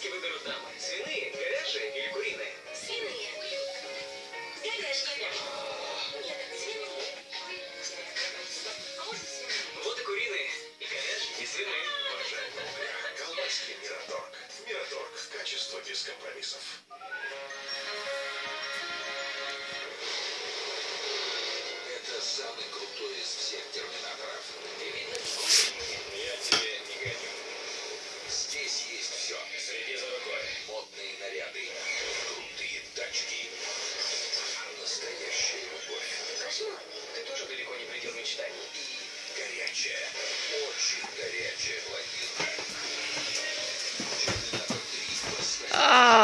Колбаски выберут дамы? Свиные, говяжьи или куриные? Свиные. Говяжьи. Нет, свиные. А свиные? Вот и куриные, и говяжьи, и свиные. Уважаемые колбаски Мираторг. Мираторг. Качество без компромиссов. Это самый крутой. Здесь все. Среди за. Модные наряды. Крутые тачки. Настоящая любовь. Красиво. Ты тоже далеко не предел мечтаний. И горячая. Очень горячая блондинка. А.